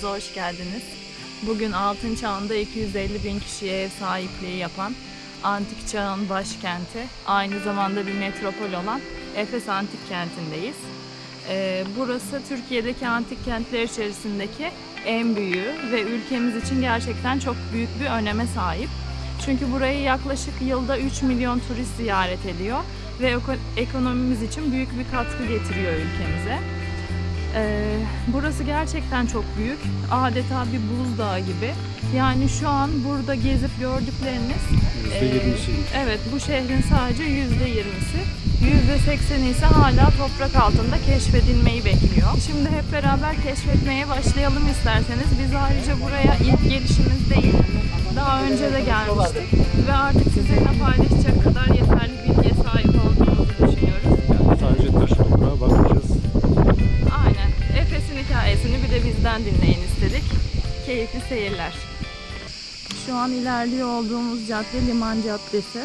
kanalımıza hoş geldiniz. Bugün altın çağında 250 bin kişiye ev sahipliği yapan antik çağın başkenti, aynı zamanda bir metropol olan Efes Antik Kenti'ndeyiz. Ee, burası Türkiye'deki antik kentler içerisindeki en büyüğü ve ülkemiz için gerçekten çok büyük bir öneme sahip. Çünkü burayı yaklaşık yılda 3 milyon turist ziyaret ediyor ve eko- ekonomimiz için büyük bir katkı getiriyor ülkemize. Ee, burası gerçekten çok büyük. Adeta bir buzdağı gibi. Yani şu an burada gezip gördükleriniz e, %20'si. evet bu şehrin sadece %20'si. %80'i ise hala toprak altında keşfedilmeyi bekliyor. Şimdi hep beraber keşfetmeye başlayalım isterseniz. Biz ayrıca buraya ilk gelişimiz değil. Daha önce de gelmiştik ve artık sizinle paylaşacak kadar yeterli bilgiye sahip bizden dinleyin istedik. Keyifli seyirler. Şu an ilerliyor olduğumuz cadde Liman Caddesi.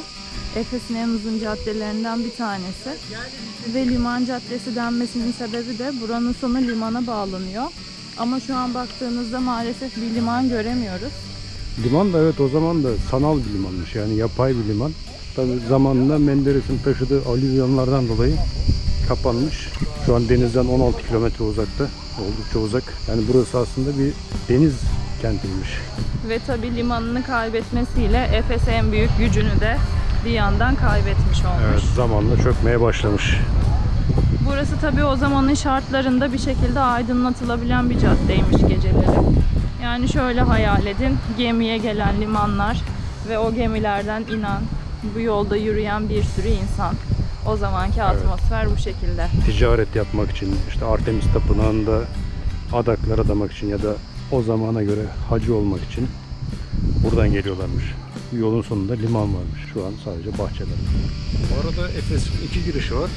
Efes'in en uzun caddelerinden bir tanesi. Ve Liman Caddesi denmesinin sebebi de buranın sonu limana bağlanıyor. Ama şu an baktığınızda maalesef bir liman göremiyoruz. Liman da evet o zaman da sanal bir limanmış yani yapay bir liman. Tabii zamanında Menderes'in taşıdığı alüvyonlardan dolayı kapanmış. Şu an denizden 16 kilometre uzakta. Oldukça uzak. Yani burası aslında bir deniz kentiymiş. Ve tabi limanını kaybetmesiyle Efes en büyük gücünü de bir yandan kaybetmiş olmuş. Evet zamanla çökmeye başlamış. Burası tabii o zamanın şartlarında bir şekilde aydınlatılabilen bir caddeymiş geceleri. Yani şöyle hayal edin, gemiye gelen limanlar ve o gemilerden inen, bu yolda yürüyen bir sürü insan. O zamanki atmosfer bu şekilde. Ticaret yapmak için işte Artemis Tapınağı'nda adaklar adamak için ya da o zamana göre hacı olmak için buradan geliyorlarmış. Yolun sonunda liman varmış. Şu an sadece bahçeler. Bu arada Efes'in iki girişi var.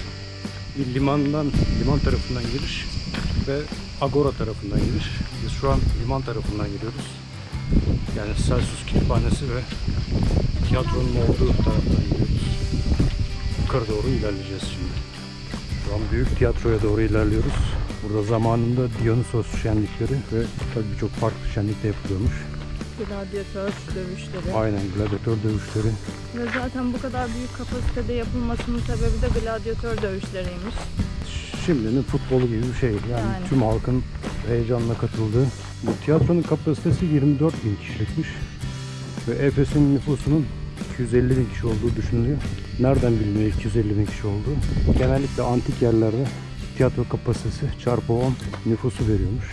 Bir limandan, liman tarafından giriş ve Agora tarafından giriş. Biz şu an liman tarafından giriyoruz. Yani Celsus Kütüphanesi ve tiyatronun olduğu taraftan gidiyoruz. Yukarı doğru ilerleyeceğiz şimdi. Şu an büyük tiyatroya doğru ilerliyoruz. Burada zamanında Dionysos şenlikleri ve tabii birçok farklı şenlik de yapılıyormuş. Gladyatör dövüşleri. Aynen gladyatör dövüşleri. Ve zaten bu kadar büyük kapasitede yapılmasının sebebi de gladyatör dövüşleriymiş. Şimdinin futbolu gibi bir şey. Yani, Yani. tüm halkın heyecanla katıldığı. Bu tiyatronun kapasitesi 24 bin kişilikmiş. Ve Efes'in nüfusunun 250 bin kişi olduğu düşünülüyor. Nereden biliniyor 250 bin kişi olduğu? Genellikle antik yerlerde tiyatro kapasitesi çarpı 10 nüfusu veriyormuş.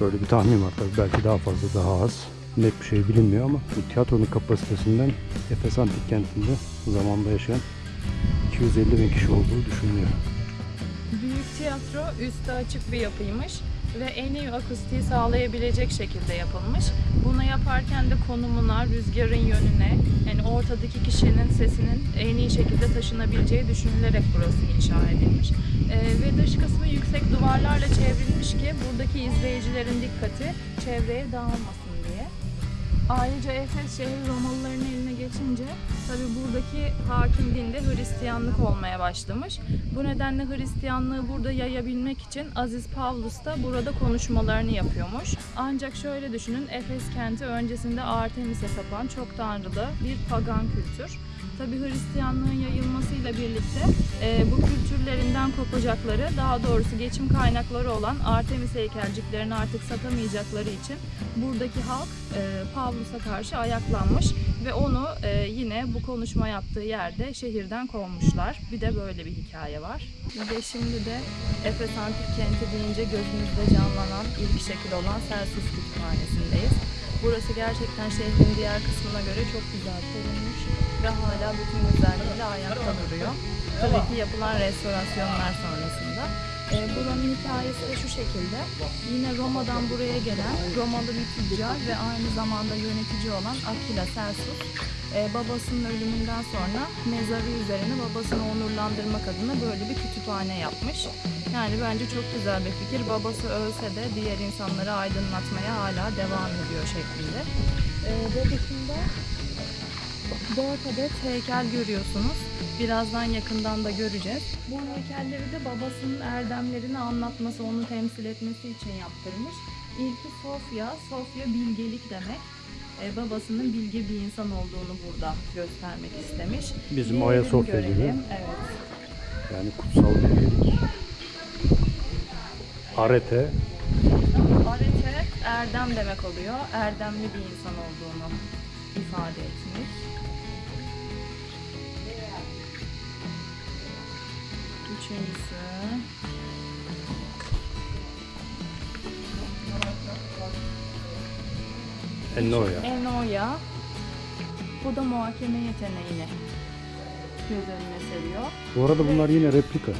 Böyle bir tahmin var tabii. Belki daha fazla daha az. Net bir şey bilinmiyor ama bu tiyatronun kapasitesinden Efes Antik Kenti'nde zamanda yaşayan 250 bin kişi olduğu düşünülüyor. Büyük tiyatro üstü açık bir yapıymış ve en iyi akustiği sağlayabilecek şekilde yapılmış. Bunu yaparken de konumuna, rüzgarın yönüne, yani ortadaki kişinin sesinin en iyi şekilde taşınabileceği düşünülerek burası inşa edilmiş. Ee, ve dış kısmı yüksek duvarlarla çevrilmiş ki buradaki izleyicilerin dikkati çevreye dağılmasın diye. Ayrıca Efes şehri Romalıların eline geçince tabi buradaki hakim dinde Hristiyanlık olmaya başlamış. Bu nedenle Hristiyanlığı burada yayabilmek için Aziz Pavlus da burada konuşmalarını yapıyormuş. Ancak şöyle düşünün Efes kenti öncesinde Artemis'e tapan çok tanrılı bir pagan kültür. Tabi Hristiyanlığın yayılmasıyla birlikte e, bu kültürlerinden kopacakları, daha doğrusu geçim kaynakları olan Artemis heykelciklerini artık satamayacakları için buradaki halk e, Pavlus'a karşı ayaklanmış ve onu e, yine bu konuşma yaptığı yerde şehirden kovmuşlar. Bir de böyle bir hikaye var. Ve şimdi de Efes Antik Kenti deyince gözümüzde canlanan ilk şekil olan Celsus Kütüphanesi'ndeyiz. Burası gerçekten şehrin diğer kısmına göre çok güzel korunmuş ve hala bütün güzelliğiyle ayakta duruyor. Tabii ki yapılan restorasyonlar sonrasında. E, buranın hikayesi de şu şekilde. Yine Roma'dan buraya gelen Romalı bir tüccar ve aynı zamanda yönetici olan Aquila Celsus e, babasının ölümünden sonra mezarı üzerine babasını onurlandırmak adına böyle bir kütüphane yapmış. Yani bence çok güzel bir fikir. Babası ölse de diğer insanları aydınlatmaya hala devam ediyor şeklinde. E, ve dışında dört adet heykel görüyorsunuz. Birazdan yakından da göreceğiz. Bu heykelleri de babasının erdemlerini anlatması, onu temsil etmesi için yaptırmış. İlki Sofya. Sofya bilgelik demek. E, babasının bilge bir insan olduğunu burada göstermek istemiş. Bizim Ayasofya gibi. Evet. Yani kutsal bilgelik. Arete. Arete erdem demek oluyor. Erdemli bir insan olduğunu ifade etmiş. Üçüncüsü. Ennoya. Enoya. Bu da muhakeme yeteneğini göz önüne seriyor. Bu arada bunlar yine replika.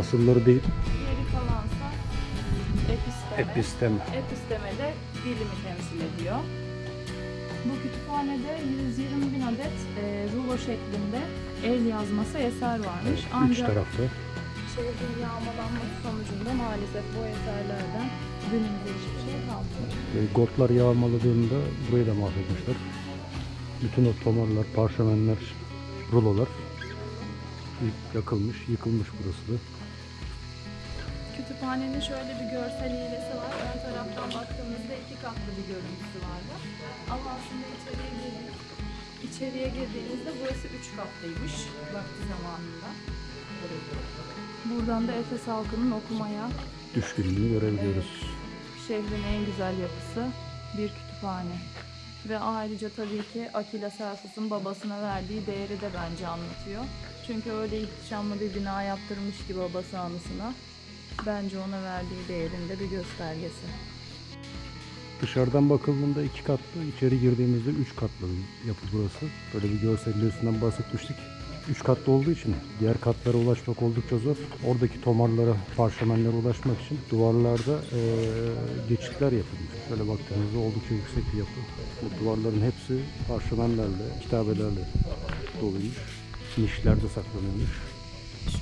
Asılları değil. Geri kalansa episteme. Episteme. Episteme de bilimi temsil ediyor. Bu kütüphanede 120 bin adet e, rulo şeklinde el yazması eser varmış. Üç Ancak tarafta. Şehrin yağmalanması sonucunda maalesef bu eserlerden günümüzde hiçbir şey kalmıyor. Ve Gotlar yağmaladığında burayı da mahvetmişler. Bütün o tomarlar, parşömenler, rulolar yakılmış, yıkılmış burası da. Kütüphanenin şöyle bir görsel hilesi var. Ön taraftan baktığımızda iki katlı bir görüntüsü vardı. Ama aslında içeriye girdik. İçeriye girdiğimizde burası üç katlıymış vakti zamanında. Buradan da Efes halkının okumaya Düşkünlüğünü görebiliyoruz. şehrin en güzel yapısı bir kütüphane. Ve ayrıca tabii ki Akila Selsus'un babasına verdiği değeri de bence anlatıyor. Çünkü öyle ihtişamlı bir bina yaptırmış ki babası anısına. Bence ona verdiği değerin de bir göstergesi. Dışarıdan bakıldığında iki katlı, içeri girdiğimizde üç katlı bir yapı burası. Böyle bir görsellerinden bahsetmiştik. Üç katlı olduğu için diğer katlara ulaşmak oldukça zor. Oradaki tomarlara, parşömenlere ulaşmak için duvarlarda eee, geçitler yapılmış. Şöyle baktığınızda oldukça yüksek bir yapı. Bu duvarların hepsi parşömenlerle, kitabelerle doluymuş. Nişlerde saklanıyormuş.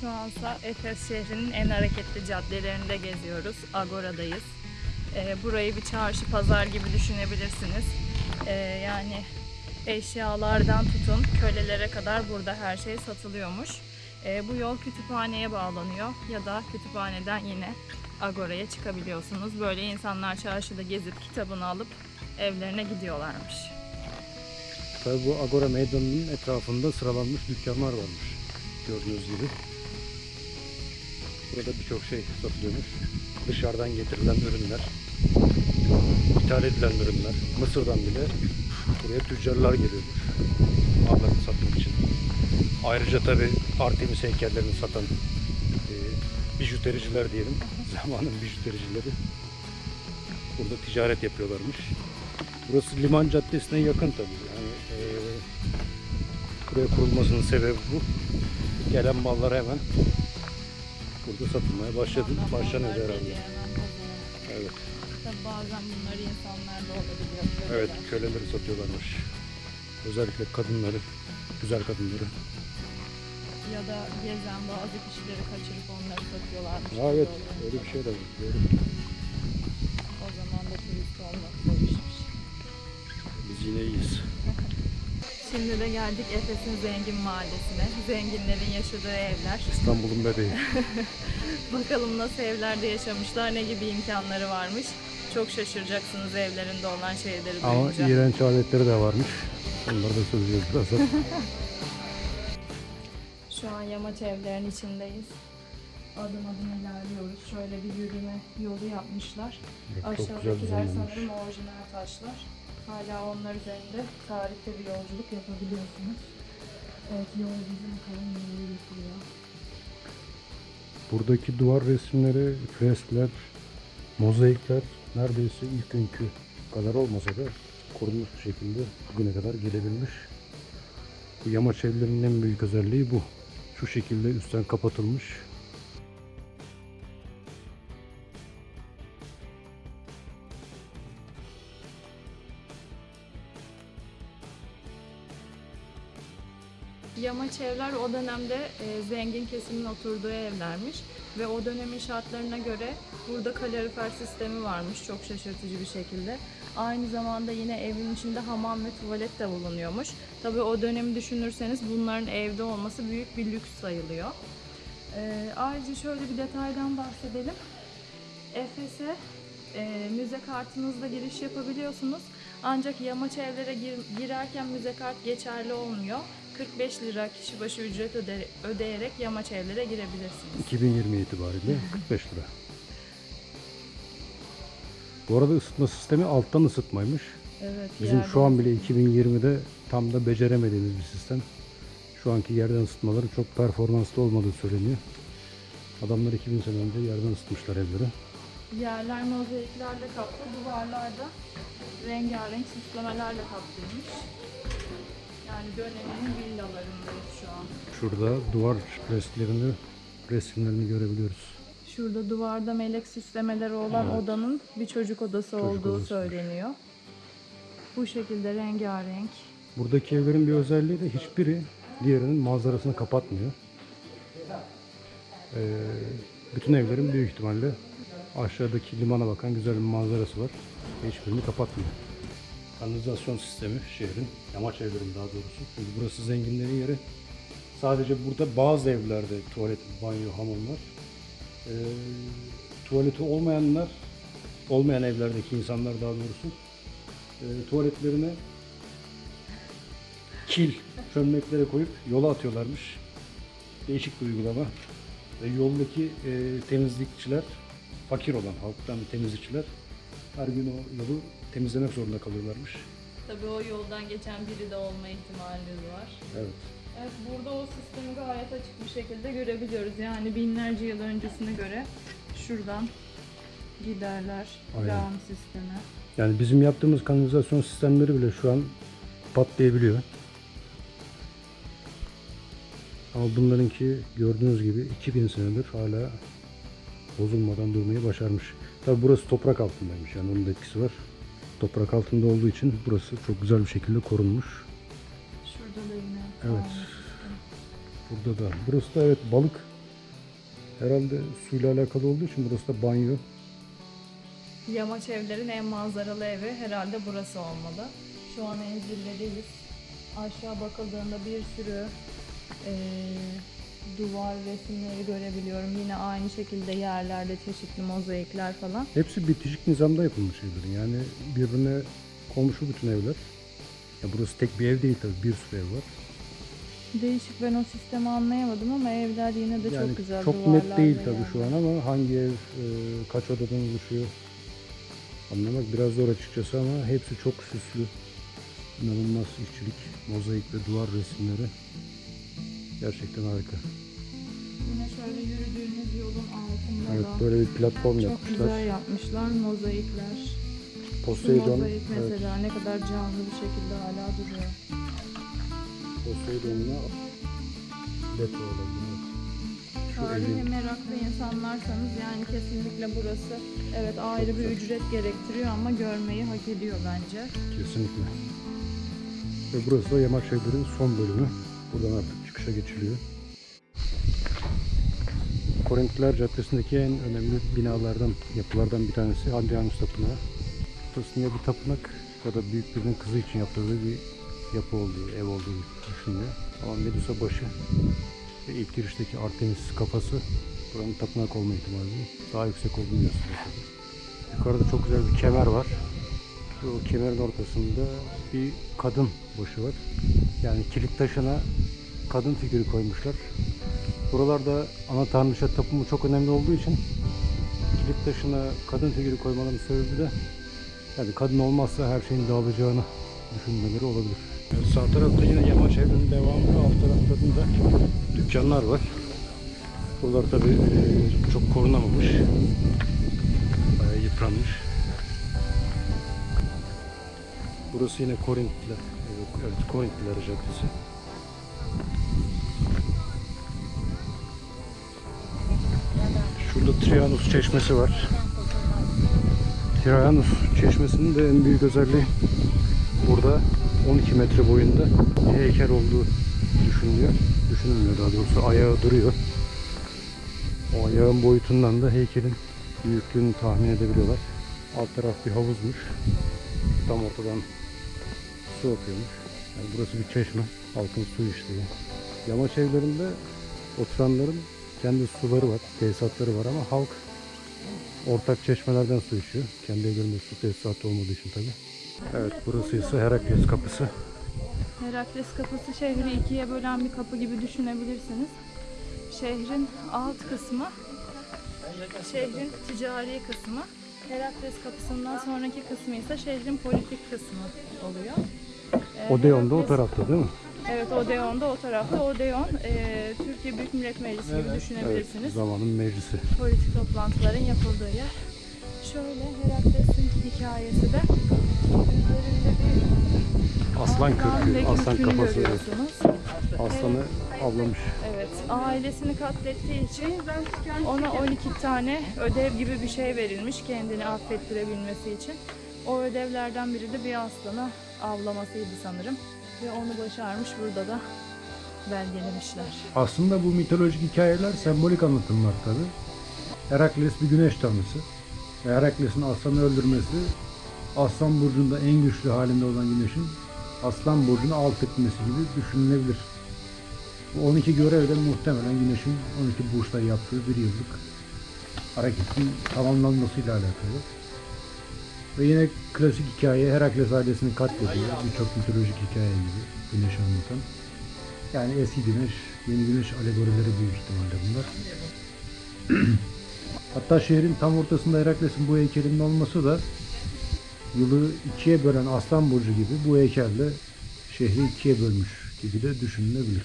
Şu ansa Efes şehrinin en hareketli caddelerinde geziyoruz. Agora'dayız. Ee, burayı bir çarşı pazar gibi düşünebilirsiniz. Ee, yani eşyalardan tutun kölelere kadar burada her şey satılıyormuş. Ee, bu yol kütüphaneye bağlanıyor ya da kütüphaneden yine Agora'ya çıkabiliyorsunuz. Böyle insanlar çarşıda gezip kitabını alıp evlerine gidiyorlarmış. Tabii bu Agora Meydanı'nın etrafında sıralanmış dükkanlar varmış. Gördüğünüz gibi. Burada birçok şey satılıyormuş. Dışarıdan getirilen ürünler, ithal edilen ürünler, Mısır'dan bile buraya tüccarlar geliyormuş. Mallarını satmak için. Ayrıca tabii Artemis heykellerini satan e, bijutericiler diyelim. Zamanın bijutericileri. Burada ticaret yapıyorlarmış. Burası Liman Caddesi'ne yakın tabii. Yani e, buraya kurulmasının sebebi bu. Gelen mallar hemen burada satılmaya başladı. Başlanıyor herhalde. Evet. Tabii bazen bunları insanlar da olabiliyor. Evet, köleleri satıyorlarmış. Özellikle kadınları, güzel kadınları. Ya da gezen bazı kişileri kaçırıp onları satıyorlarmış. Ha, evet, Doğru. öyle bir şey de var. Doğru. O zaman da turist olmak zor işmiş. Biz yine iyiyiz. Şimdi de geldik Efes'in zengin mahallesine. Zenginlerin yaşadığı evler. İstanbul'un bebeği. Bakalım nasıl evlerde yaşamışlar, ne gibi imkanları varmış. Çok şaşıracaksınız evlerinde olan şeyleri Ama duyunca. iğrenç adetleri de varmış. Onları da söyleyeceğiz birazdan. Şu an yamaç evlerin içindeyiz. Adım adım ilerliyoruz. Şöyle bir yürüme yolu yapmışlar. Evet, Aşağıdakiler sanırım orijinal taşlar. Hala onlar üzerinde tarihte bir yolculuk yapabiliyorsunuz. Evet yol bizi bakalım nereye götürüyor. Buradaki duvar resimleri, freskler, mozaikler neredeyse ilk günkü kadar olmasa da korunmuş bir şekilde bugüne kadar gelebilmiş. Bu yamaç evlerinin en büyük özelliği bu. Şu şekilde üstten kapatılmış. Yamaç evler o dönemde e, zengin kesimin oturduğu evlermiş ve o dönemin şartlarına göre burada kalorifer sistemi varmış çok şaşırtıcı bir şekilde. Aynı zamanda yine evin içinde hamam ve tuvalet de bulunuyormuş. Tabii o dönemi düşünürseniz bunların evde olması büyük bir lüks sayılıyor. E, ayrıca şöyle bir detaydan bahsedelim. Efes'e e, müze kartınızla giriş yapabiliyorsunuz. Ancak yamaç evlere gir- girerken müze kart geçerli olmuyor. 45 lira kişi başı ücret öde- ödeyerek yamaç evlere girebilirsiniz. 2020 itibariyle 45 lira. Bu arada ısıtma sistemi alttan ısıtmaymış. Evet. Bizim yerden- şu an bile 2020'de tam da beceremediğimiz bir sistem. Şu anki yerden ısıtmaları çok performanslı olmadığı söyleniyor. Adamlar 2000 sene önce yerden ısıtmışlar evleri. Yerler mozaiklerle kaplı, duvarlarda rengarenk süslemelerle kaplıymış. Yani döneminin villalarındayız şu an. Şurada duvar resimlerini, resimlerini görebiliyoruz. Şurada duvarda melek süslemeleri olan Evet. odanın bir çocuk odası olduğu odasıymış. söyleniyor. Bu şekilde rengarenk. Buradaki evlerin bir özelliği de hiçbiri diğerinin manzarasını kapatmıyor. Ee, bütün evlerin büyük ihtimalle aşağıdaki limana bakan güzel bir manzarası var. Hiçbirini kapatmıyor. Kanalizasyon sistemi şehrin, yamaç evlerin daha doğrusu. Çünkü burası zenginlerin yeri. Sadece burada bazı evlerde tuvalet, banyo, hamam var. Ee, tuvaleti olmayanlar, olmayan evlerdeki insanlar daha doğrusu e, tuvaletlerine kil çömleklere koyup yola atıyorlarmış. Değişik bir uygulama. Ve yoldaki e, temizlikçiler, fakir olan halktan temizlikçiler her gün o yolu temizlemek zorunda kalıyorlarmış. Tabii o yoldan geçen biri de olma ihtimaliniz var. Evet. Evet burada o sistemi gayet açık bir şekilde görebiliyoruz. Yani binlerce yıl öncesine göre şuradan giderler. Aynen. Lağım sistemi. Yani bizim yaptığımız kanalizasyon sistemleri bile şu an patlayabiliyor. Ama bunlarınki gördüğünüz gibi 2000 senedir hala bozulmadan durmayı başarmış. Tabi burası toprak altındaymış yani onun da etkisi var. Toprak altında olduğu için burası çok güzel bir şekilde korunmuş. Şurada da yine. Evet. Burada da. Burası da evet balık. Herhalde suyla alakalı olduğu için burası da banyo. Yamaç evlerin en manzaralı evi herhalde burası olmalı. Şu an en zirvedeyiz. Aşağı bakıldığında bir sürü eee, duvar resimleri görebiliyorum. Yine aynı şekilde yerlerde çeşitli mozaikler falan. Hepsi bitişik nizamda yapılmış evlerin. Yani birbirine komşu bütün evler. Ya burası tek bir ev değil tabii bir sürü ev var. Değişik ben o sistemi anlayamadım ama evler yine de Yani çok güzel çok net değil tabii şu an ama hangi ev e, kaç odadan oluşuyor anlamak biraz zor açıkçası ama hepsi çok süslü. İnanılmaz işçilik, mozaik ve duvar resimleri gerçekten harika. Yine şöyle yürüdüğünüz yolun altında Evet da böyle bir platform çok yapmışlar. güzel yapmışlar mozaikler. Şu Poseidon, mozaik evet, mesela ne kadar canlı bir şekilde hala duruyor. Poseidon'la Leto olabilir. Şu Tarihe evin meraklı insanlarsanız yani kesinlikle burası evet ayrı bir ücret gerektiriyor ama görmeyi hak ediyor bence. kesinlikle. Ve burası da Yamaç Evler'in son bölümü. Buradan artık çıkışa geçiliyor. Korintliler Caddesi'ndeki en önemli binalardan, yapılardan bir tanesi Hadrianus Tapınağı. Ya bir tapınak ya da büyük birinin kızı için yaptırdığı bir yapı olduğu, ev olduğu düşünülüyor. Ama Medusa başı ve ilk girişteki Artemis kafası buranın tapınak olma ihtimali daha yüksek olduğunu gösteriyor. Yukarıda çok güzel bir kemer var. Bu kemerin ortasında bir kadın başı var. Yani kilit taşına kadın figürü koymuşlar. Buralarda ana tanrıça tapımı çok önemli olduğu için kilit taşına kadın figürü konmaların sebebi de yani kadın olmazsa her şeyin dağılacağını düşünmeleri olabilir. sağ tarafta yine yamaç evinin devamı alt taraflarında dükkanlar var. Buralar tabi çok korunamamış. Bayağı yıpranmış. Burası yine Korintliler. Evet, Korintliler Caddesi. Şurada Trianus Çeşmesi var. Trianus Çeşmesi'nin de en büyük özelliği burada 12 metre boyunda heykel olduğu düşünülüyor. Düşünülmüyor daha doğrusu ayağı duruyor. O ayağın boyutundan da heykelin büyüklüğünü tahmin edebiliyorlar. Alt taraf bir havuzmuş. Tam ortadan su akıyormuş. Yani burası bir çeşme. Halkın su içtiği. Yamaç evlerinde oturanların kendi suları var, tesisatları var ama halk ortak çeşmelerden su içiyor. Kendi evlerinde su tesisatı olmadığı için tabi. Evet burası ise Herakles kapısı. Herakles kapısı şehri ikiye bölen bir kapı gibi düşünebilirsiniz. Şehrin alt kısmı, şehrin ticari kısmı. Herakles kapısından sonraki kısmı ise şehrin politik kısmı oluyor. Ee, Odeon da o tarafta değil mi? Evet Odeon da o tarafta. Odeon e, Türkiye Büyük Millet Meclisi gibi Evet düşünebilirsiniz. zamanın meclisi. Politik toplantıların yapıldığı yer. Şöyle Herakles'in hikayesi de üzerinde bir Aslan kürkü, aslan kürkünü kafası. evet. görüyorsunuz. Aslanı avlamış. Evet, ailesini katlettiği için ona 12 tane ödev gibi bir şey verilmiş kendini affettirebilmesi için. O ödevlerden biri de bir aslanı avlamasıydı sanırım. Ve onu başarmış burada da belgelemişler. Aslında bu mitolojik hikayeler sembolik anlatımlar tabi. Herakles bir güneş tanrısı. Herakles'in aslanı öldürmesi Aslan burcunda en güçlü halinde olan güneşin Aslan burcunu alt etmesi gibi düşünülebilir. Bu 12 görev de muhtemelen güneşin 12 burçta yaptığı bir yıllık hareketin tamamlanmasıyla alakalı. Ve yine klasik hikaye Herakles ailesini katlediyor. Birçok mitolojik hikaye gibi güneşi anlatan. Yani eski güneş, yeni güneş alegorileri büyük ihtimalle bunlar. Hatta şehrin tam ortasında Herakles'in bu heykelinin olması da yılı ikiye bölen Aslan Burcu gibi bu heykelle şehri ikiye bölmüş gibi de düşünülebilir.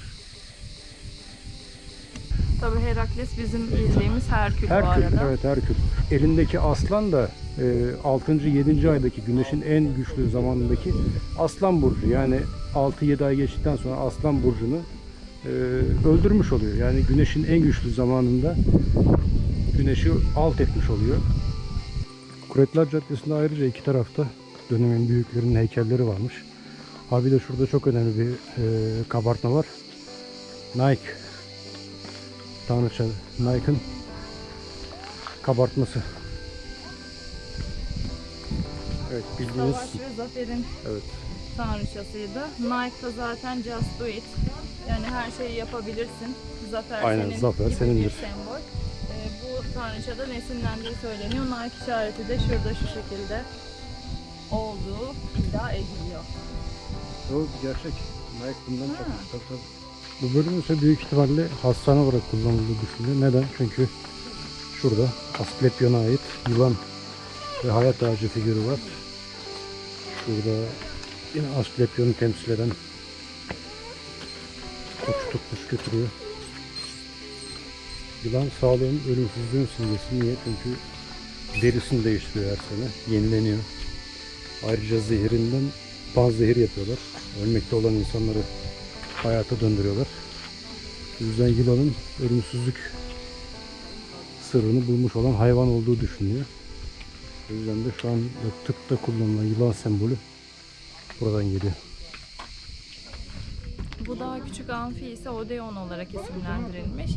Tabii Herakles bizim bildiğimiz Herkül, bu Herkül, arada. evet Herkül. Elindeki aslan da e, 6. 7. aydaki güneşin en güçlü zamanındaki Aslan Burcu. Yani 6-7 ay geçtikten sonra Aslan Burcu'nu e, öldürmüş oluyor. Yani güneşin en güçlü zamanında güneşi alt etmiş oluyor. Kuretler Caddesi'nde ayrıca iki tarafta dönemin büyüklerinin heykelleri varmış. Abi de şurada çok önemli bir e, kabartma var. Nike. Tanrıça Nike'ın kabartması. Evet bildiğiniz Savaş ve zaferin evet tanrıçasıydı. Nike da zaten just do it. Yani her şeyi yapabilirsin. Zafer Aynen, senin zafer gibi senindir. bir sembol. Ee, bu tanrıçada nesinlendiği söyleniyor. Nike işareti de şurada şu şekilde olduğu iddia ediliyor. o gerçek. Nike bundan çok tabii, tabii. Bu bölüm ise büyük ihtimalle hastane olarak kullanıldığı düşünülüyor. Neden? Çünkü şurada Asklepion'a ait yılan ve hayat ağacı figürü var. Şurada yine Asklepion'u temsil eden koç tutmuş götürüyor. Yılan sağlığın ölümsüzlüğün simgesi. Niye? Çünkü derisini değiştiriyor her sene. Yenileniyor. Ayrıca zehirinden panzehir yapıyorlar. Ölmekte olan insanları hayata döndürüyorlar. O yüzden yılanın ölümsüzlük sırrını bulmuş olan hayvan olduğu düşünülüyor. O yüzden de şu an tıpta kullanılan yılan sembolü buradan geliyor. Bu daha küçük amfi ise Odeon olarak isimlendirilmiş.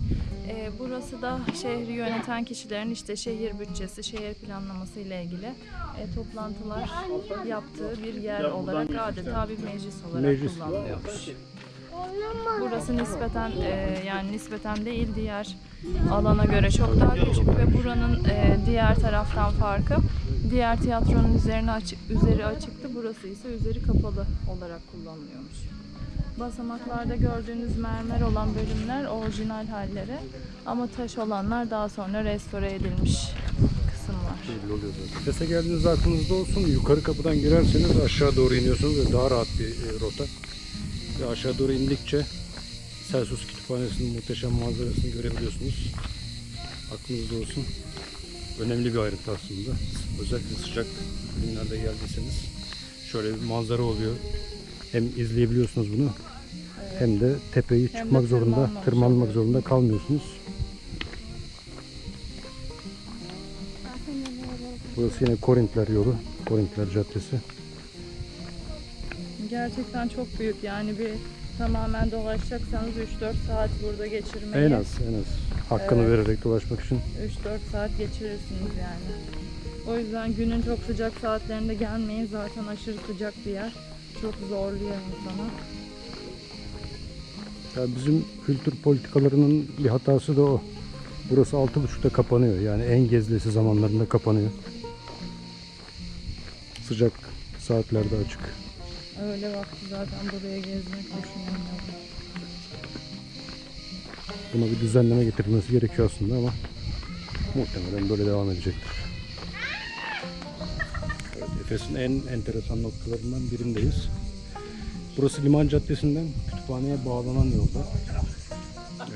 Ee, burası da şehri yöneten kişilerin işte şehir bütçesi, şehir planlaması ile ilgili e, toplantılar yaptığı bir yer olarak adeta bir meclis olarak Meclis. kullanılıyormuş. Burası nispeten e, yani nispeten değil diğer alana göre çok daha küçük ve buranın e, diğer taraftan farkı diğer tiyatronun üzerine açık üzeri açıktı burası ise üzeri kapalı olarak kullanılıyormuş. Basamaklarda gördüğünüz mermer olan bölümler orijinal halleri ama taş olanlar daha sonra restore edilmiş kısımlar. Belli oluyor zaten. Sese geldiğinizde aklınızda olsun. Yukarı kapıdan girerseniz aşağı doğru iniyorsunuz ve daha rahat bir e, rota. Ve aşağı doğru indikçe Celsus Kütüphanesi'nin muhteşem manzarasını görebiliyorsunuz. Aklınızda olsun. Önemli bir ayrıntı aslında. Özellikle sıcak günlerde geldiyseniz şöyle bir manzara oluyor. Hem izleyebiliyorsunuz bunu hem de tepeyi Hem de çıkmak zorunda, tırmanmamış tırmanmak zorunda kalmıyorsunuz. Burası yine Korintler yolu, Korintler Caddesi. Gerçekten çok büyük yani bir tamamen dolaşacaksanız 3-4 saat burada geçirmeyi En az, en az. Hakkını Evet. vererek dolaşmak için. 3-4 saat geçirirsiniz yani. O yüzden günün çok sıcak saatlerinde gelmeyin. Zaten aşırı sıcak bir yer. Çok zorluyor insanı. Ya bizim kültür politikalarının bir hatası da o. Burası 6.30'da kapanıyor. Yani en gezilesi zamanlarında kapanıyor. Sıcak saatlerde açık. Öyle vakti zaten buraya gezmek düşünüyorum. Buna bir düzenleme getirilmesi gerekiyor aslında ama muhtemelen böyle devam edecektir. Evet, Efes'in en enteresan noktalarından birindeyiz. Burası Liman Caddesi'nden kütüphaneye bağlanan yolda.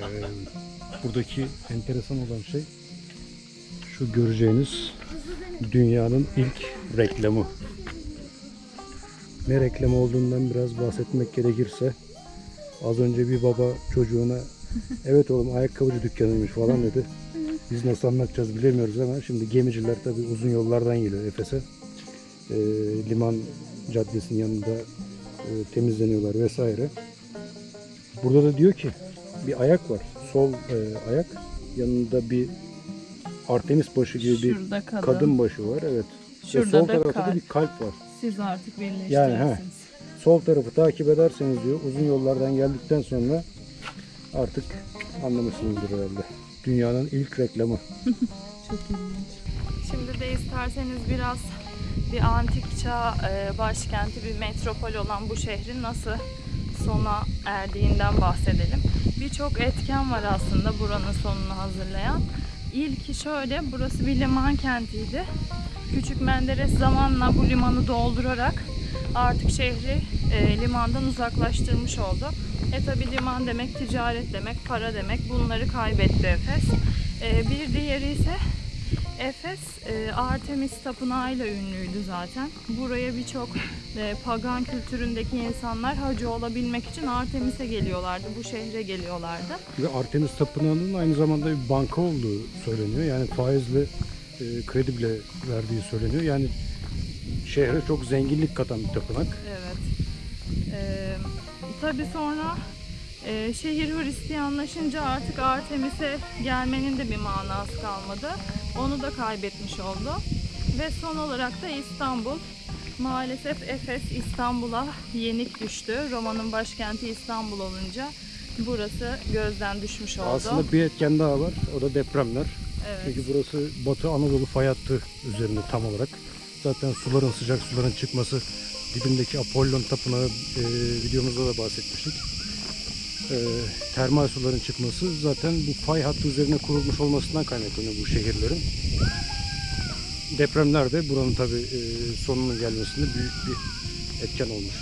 Ee, buradaki enteresan olan şey şu göreceğiniz dünyanın ilk reklamı. Ne reklamı olduğundan biraz bahsetmek gerekirse az önce bir baba çocuğuna evet oğlum ayakkabıcı dükkanıymış falan dedi. Biz nasıl anlatacağız bilemiyoruz ama şimdi gemiciler tabii uzun yollardan geliyor Efes'e. Ee, liman caddesinin yanında e, temizleniyorlar vesaire. Burada da diyor ki bir ayak var. Sol e, ayak yanında bir Artemis başı gibi bir Şurada kadın. kadın başı var. Evet. Ve Şurada sol da tarafta da bir kalp var. Siz artık. Yani, he. Sol tarafı takip ederseniz diyor uzun yollardan geldikten sonra artık anlamışsınızdır herhalde. Dünyanın ilk reklamı. Çok ilginç. Şimdi de isterseniz biraz bir antik çağ e, başkenti, bir metropol olan bu şehrin nasıl sona erdiğinden bahsedelim. Birçok etken var aslında buranın sonunu hazırlayan. İlki şöyle, burası bir liman kentiydi. Küçük Menderes zamanla bu limanı doldurarak artık şehri e, limandan uzaklaştırmış oldu. E tabi liman demek ticaret demek, para demek. Bunları kaybetti Efes. E, bir diğeri ise Efes e, Artemis tapınağıyla ünlüydü zaten. Buraya birçok e, pagan kültüründeki insanlar hacı olabilmek için Artemis'e geliyorlardı. Bu şehre geliyorlardı. Ve Artemis Tapınağı'nın aynı zamanda bir banka olduğu söyleniyor. Yani faizle e, kredi bile verdiği söyleniyor. Yani şehre çok zenginlik katan bir tapınak. Evet. Ee, tabii sonra e, şehir Hristiyanlaşınca artık Artemis'e gelmenin de bir manası kalmadı. Onu da kaybetmiş oldu. Ve son olarak da İstanbul. Maalesef Efes İstanbul'a yenik düştü. Roma'nın başkenti İstanbul olunca burası gözden düşmüş oldu. Aslında bir etken daha var. O da depremler. evet. Çünkü burası Batı Anadolu fay hattı üzerinde tam olarak. Zaten suların sıcak suların çıkması dibindeki Apollon Tapınağı e, videomuzda da bahsetmiştik. E, termal suların çıkması zaten bu fay hattı üzerine kurulmuş olmasından kaynaklanıyor bu şehirlerin. Depremler de buranın tabi sonunun gelmesinde büyük bir etken olmuş.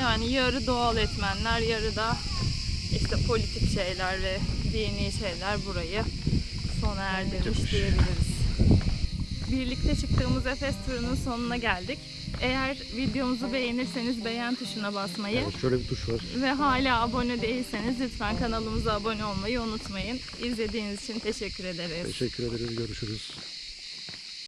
Yani yarı doğal etmenler, yarı da işte politik şeyler ve dini şeyler burayı sona erdirmiş diyebiliriz. Birlikte çıktığımız Efes turunun sonuna geldik. Eğer videomuzu beğenirseniz beğen tuşuna basmayı Evet, şöyle bir tuş var. ve hala abone değilseniz lütfen kanalımıza abone olmayı unutmayın. İzlediğiniz için teşekkür ederiz. Teşekkür ederiz. Görüşürüz.